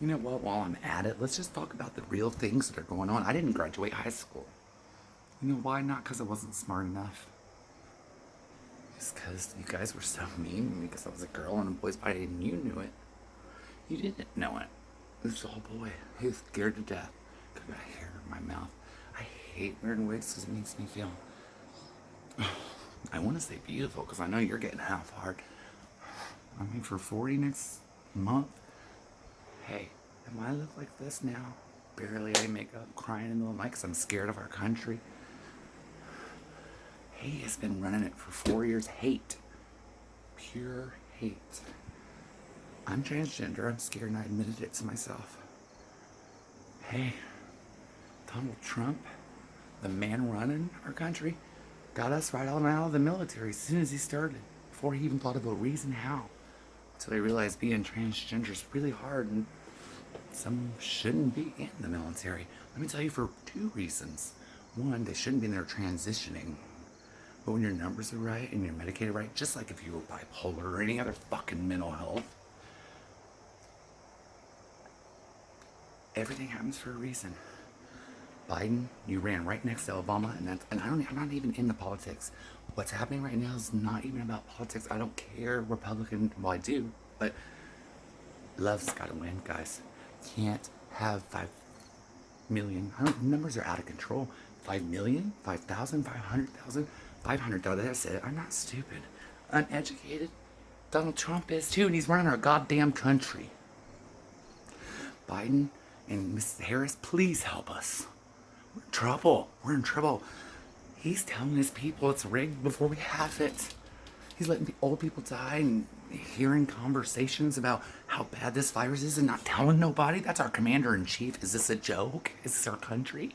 You know what? While I'm at it, let's just talk about the real things that are going on. I didn't graduate high school. You know why? Not because I wasn't smart enough. It's because you guys were so mean because I was a girl in a boy's body and you knew it. You didn't know it. This little boy, was scared to death. I got hair in my mouth. I hate wearing wigs because it makes me feel. I want to say beautiful because I know you're getting half hard. I mean, for 40 next month. Hey, am I look like this now? Barely any makeup, crying in the night because I'm scared of our country. He has been running it for four years. Hate. Pure hate. I'm transgender. I'm scared and I admitted it to myself. Hey, Donald Trump, the man running our country, got us right on out of the military as soon as he started. Before he even thought of a reason how. Until he realized being transgender is really hard and some shouldn't be in the military. Let me tell you for two reasons. One, they shouldn't be in there transitioning but when your numbers are right and you're medicated right, just like if you were bipolar or any other fucking mental health, everything happens for a reason. Biden, you ran right next to Obama, and that's, and I don't, I'm not even into politics. What's happening right now is not even about politics. I don't care Republican, well I do, but love's gotta win, guys. Can't have five million, I don't, numbers are out of control. Five million, five thousand, five hundred thousand. $500, that's it. I'm not stupid. Uneducated. Donald Trump is too, and he's running our goddamn country. Biden and Mrs. Harris, please help us. We're in trouble. We're in trouble. He's telling his people it's rigged before we have it. He's letting the old people die and hearing conversations about how bad this virus is and not telling nobody. That's our commander in chief. Is this a joke? Is this our country?